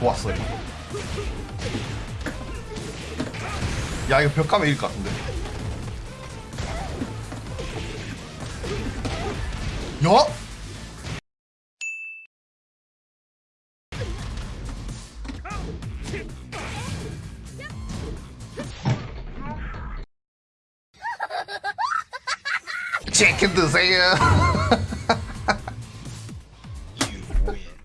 좋았어요. 야 이거 벽하면 이길 것 같은데. 여? 치킨 드세요.